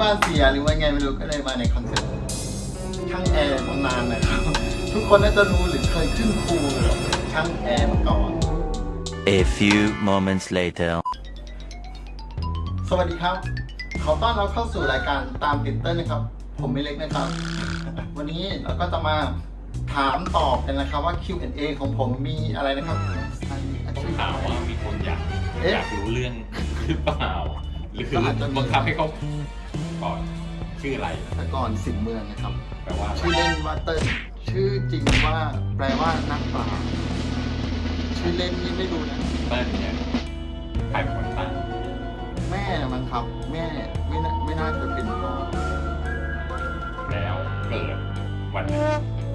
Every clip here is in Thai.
บ้านเสียหรือว่าไงไม่รู้ก็เลยมาใน concept ช่างแอร์ตำนานนะครับ ทุกคนน่าจะรู้หรือเคยขึ้นครูกับช่างแอร์มาก่อน A few moments later. สวัสดีครับ ขอต้อนรับเข้าสู่รายการตามติดเต้นนะครับ ผมไม่เล็กนะครับ วันนี้เราก็จะมาถามตอบกันนะครับว่า Q&A ของผมมีอะไรนะครับต้องถามว่ามีคนอยากเอ๊ะอยากรู้เรื่องหรือเปล่า หรือก็อาจจะมีบังคับให้เขา ก่อนชื่ออะไรแต่ก่อนสิบเมืองนะครับ แปลว่าอะไรชื่อเล่นว่าเติ้ลชื่อจริงว่าแปลว่านักปราชญ์ชื่อเล่นนี่ไม่รู้นะ เต้นเนี่ยใครเป็นคนตั้งแม่มั้งครับ แม่ไม่น่าไม่น่าจะเป็นพ่อแล้วเกิดวันไหน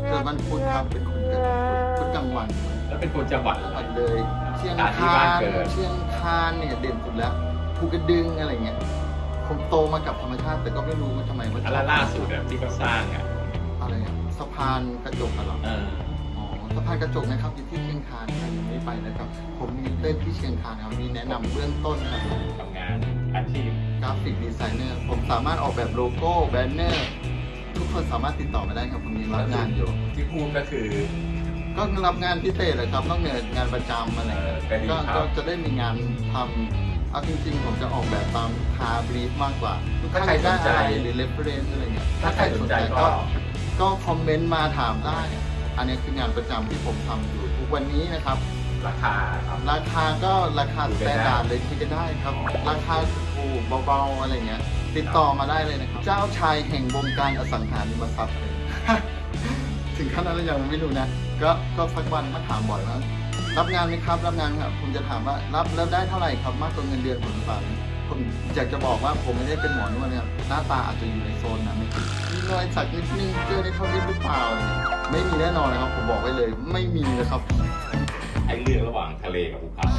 เกิดวันพุธครับเป็นคนเกิดวันพุธพุธกลางวันแล้วเป็นคนจังหวัดจังอะหไร วัดเลยเชียงอะที่คาบ้านนเกิด เชียงคานเนี่ยเด่นสุดแล้วภูกระดึงอะไรเงี้ย ผมโตมากับธรรมชาติ แต่ก็ไม่รู้ว่าทำไมว่าอันล่าสุดอะที่เขาสร้างอะอะไรอะสะพานกระจกอะเหรอเอออ๋อสะพานกระจกนะครับอยู่ที่เชียงคานใครยังไม่ไปนะครับ ผมมีเต้นที่เชียงคานครับมีแนะนำเบื้องต้นครับทำงานอาชีพกราฟิกดีไซเนอร์ผมสามารถออกแบบโลโก้แบนเนอร์ทุกคนสามารถติดต่อมาได้ครับผมมีรับงานอยู่ ที่พูดก็คือ ก็รับงานพิเศษเลยครับนอกเหนืองานประจำอะไรเออก็ดีก็ครับ ก็จะได้มีงานทำ เอาจริงๆ ผมจะออกแบบตามคาบรีฟมากกว่าลูกถ้าค้าใครอยากสได้นใจอะไรหรือ reference อะไรเงี้ยถ้าใครสนใจก็ก็คอมเมนต์มาถามได้ อันนี้คืองานประจำที่ผมทำอยู่ทุกวันนี้นะครับราคาครับราคาก็ราคาคุสยแตกันนได้ดาร์ดเลยที่จะได้ครับ ราคาถูกเบาๆอะไรเงี้ย ติดต่อมาได้เลยนะครับ เจ้าชายแห่งวงการอสังหาริมทรัพย์เลยถึงขั้นนั้นแล้วยังไม่รู้นะ ก็ก็สักวันมาถามบ่อยว่า รับงานไหมครับรับงานครับผมจะถามว่ารับแล้วได้เท่าไหร่ครับมากกว่าเงินเดือนผมหรือเปล่าผมอยากจะบอกว่าผมไม่ได้เป็นหมอนวดเนี่ยหน้าตาอาจจะอยู่ในโซนนั้นมีรอยสักนิดนึงเจอในทวิตหรือเปล่าอะไรเงี้ยไม่มีแน่นอนนะครับ ผมบอกไว้เลย ไม่มีนะครับไอ้เรื่องระหว่างทะเลกับภูเขา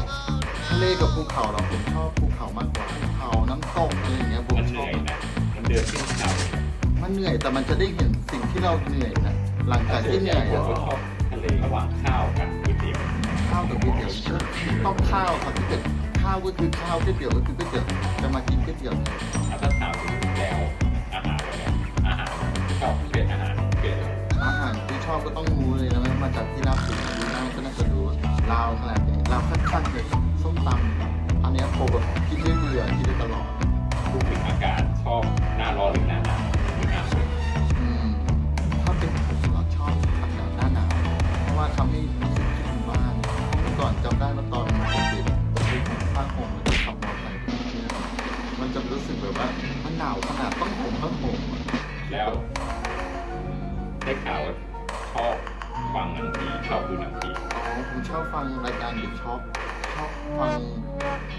ทะเลกับภูเขาเราผมชอบภูเขามากกว่าภูเขาน้ำตกอะไรอย่างเงี้ยผมมันชเหอนื่บอยนะมันเดินขึ้นเขามันเหนื่อยแต่มันจะได้เห็นสิ่งที่เราเหนื่อยนะหลังจากที่เหนื่อยผมอะก็ชอบทะเลระหว่างข้าวกับก๋วยเตี๋ยวข้าวกับก๋วยเตี๋ยวต้องข้าวครับที่เกิดข้าวก็คือข้าวก๋วยเตี๋ยวก็คือก๋วยเตี๋ยวจะมากินก๋วยเตี๋ยวเนี่ยถ้าถามถึงแล้วอาหารเนี่ยอาหารชอบเป็นอาหารเป็นอะไรอาหารที่ชอบก็ต้องรู้เลยนะมันมาจากที่ลาบสุดที่น่าก็น่าจะรู้ลาวขนาดนี้ลาวขั้นๆเลยส้มตำอันนี้ยผมแบบกินไม่เบื่อกินได้ตลอดพูดถึงอากาศชอบหน้าร้อนหรือหน้าหนาว มันหนาวขนาดต้องห่มผ้าห่มอะแล้วได้ข่าวว่าชอบฟังหนังผีชอบดูหนังผีอ๋อผมชอบฟังรายการเด็กชอบชอบฟัง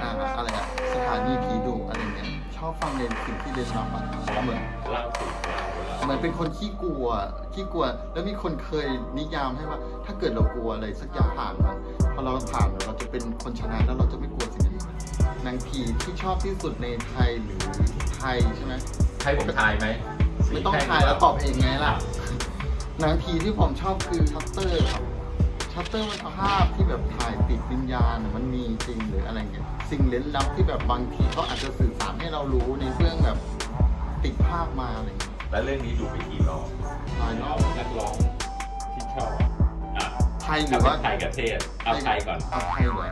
อ่าอะไรอะสถานีผีดุอะไรเงี้ยชอบฟังในสิ่งที่เรียนรับอะเหมือนเล่าสู่เล่าเล่าเหมือนเป็นคนขี้กลัวขี้กลัว แล้วมีคนเคยนิยามให้ว่า ถ้าเกิดเรากลัวอะไรสักอย่างผ่านมันพอเราผ่านเราจะเป็นคนชนะแล้วเราจะไม่กลัวสิ่งนั้น หนังผีที่ชอบที่สุดในไทยหรือไทยใช่ไหมให้ผมทายไหมไม่ต้องทายแล้วตอบเองไงล่ะ หนังผีที่ผมชอบคือชัตเตอร์ครับชัตเตอร์มันภาพที่แบบถ่ายติดวิญญาณน่ะมันมีจริงหรืออะไรเงี้ยสิ่งเล้นลับที่แบบบางทีเขาอาจจะสื่อสารให้เรารู้ในเรื่องแบบติดภาพมาอะไรเงี้ยแล้วเรื่องนี้ดูไปกี่รอบหลายรอบแล้วนักร้องที่ชอบอะถ้าเป็นไทยหถ้ารือว่าไทยกับเทศเอาไทยก่อนเอาไทยเหรอ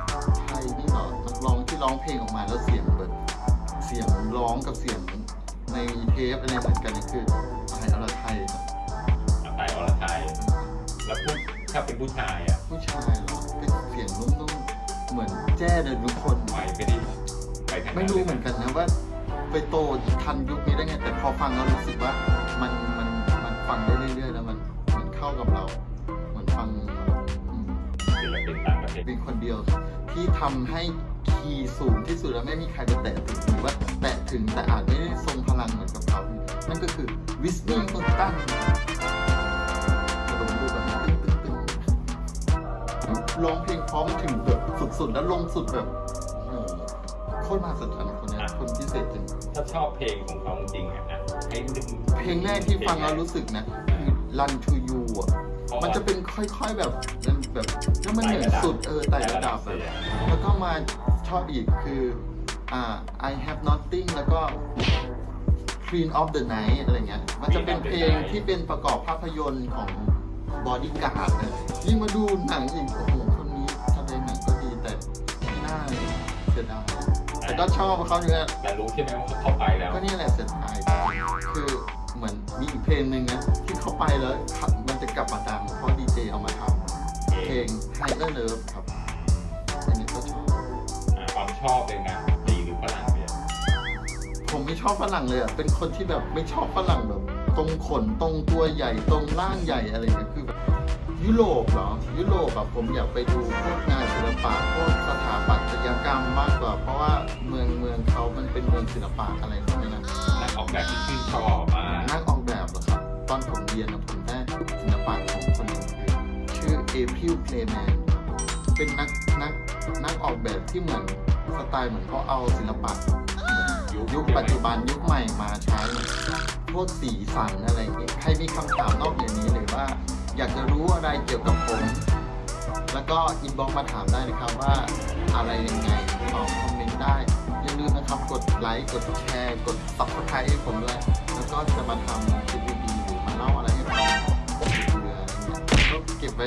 ไทยนี่เหรอนักร้อง ที่ร้องเพลงออกมาแล้วเสียงแบบเสียงร้องกับเสียงในเทปอะไรเหมือนกันนี่คือไทยอรไทยครับเอาไทยอรไทยแล้วพูดถ้าเป็นผู้ชายอะผู้ชายเหรอเป็นเสียงนุ่มๆเหมือนแจ้เดินทุกคนไม่ไม่ได้ไปทางไม่รู้เหมือนกันนะว่าไปโตทันยุคนี้ได้ไงแต่พอฟังแล้วรู้สึกว่ามันมันมันฟังได้เรื่อยๆแล้วมันมันเข้ากับเราเหมือนฟังอืมศิลปินต่างประเทศเป็นคนเดียวที่ทำให้ คีย์สูงที่สุดแล้วไม่มีใครไปแตะถึงหรือว่าแตะถึงแต่อาจไม่ได้ทรงพลังเหมือนกับเขา นั่นก็คือวิสนีย์คนตั้งกระโดดดูแบบตึ้งตึ้งตึ้งร้องเพลงพร้อมถึงแบบสุดๆ แล้วลงสุดแบบโอ้โหโคตรมหัศจรรย์คนเนี้ยคนพิเศษจริงถ้าชอบเพลงของเขาจริงๆอะนะให้นึกเพลงแรกที่ฟังแล้วรู้สึกนะคือ Run to You อะมันจะเป็นค่อยๆแบบแบบแล้วมันเหนือสุดเออไต่ระดับแบบแล้วก็มา ชอบอีกคืออ่า I have nothing แล้วก็ Queen of the Night อะไรเงี้ย มันจะเป็นเพลงที่เป็นประกอบภาพยนตร์ของบอดี้การ์ดเลยยิ่งมาดูหนังอีกโอ้โหคนนี้แสดงหนังก็ดีแต่ไม่น่าเลยเสียดายแต่ก็ชอบเขาอยู่นะแต่รู้ใช่ไหมว่าเขาไปแล้ว ก็นี่แหละเสียดายคือเหมือนมีอีกเพลงหนึ่งนะที่เขาไปแล้วมันจะกลับมาดังเพราะดีเจเอามาทำเพลง Higher Love ครับอันนี้ก็ชอบ อ่าความชอบเป็นไงดีหรือฝรั่งเนี่ยผมไม่ชอบฝรั่งเลยอะ เป็นคนที่แบบไม่ชอบฝรั่งแบบ ตรงขนตรงตัวใหญ่ตรงร่างใหญ่อะไรเงี้ยคือแบบยุโรปเหรอ ยุโรปแบบผมอยากไปดูพวกงานศิลปะพวกสถาปัตยกรรมมากกว่า เพราะว่าเมืองเมืองเขามันเป็นเมืองศิลปะอะไรพวกนี้นะนักออกแบบที่ชื่นชอบมานักออกแบบเหรอครับ ตอนผมเรียนนะผมได้ศิลปะของคนหนึ่งคือชื่อ April Greiman เป็นนักนักนักออกแบบที่เหมือน สไตล์เหมือนเขาเอาศิลปะเหมือนยุคปัจจุบันยุคใหม่มาใช้พวกสีสันอะไรเงี้ยใครมีคำถามนอกอย่างนี้หรือว่า อยากจะรู้อะไรเกี่ยวกับผม แล้วก็ inbox มาถามได้นะครับว่าอะไรยังไงตอบคอมเมนต์ได้อย่าลืมนะครับกดไลค์กดแชร์กด subscribe ให้ผมด้วยแล้วก็จะมาทำคลิปดีๆหรือมาเล่าอะไรให้ฟังเบื่ออะไรเงี้ยก็เก็บไว้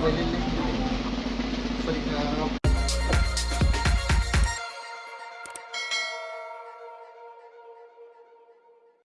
ไว้เล่นๆ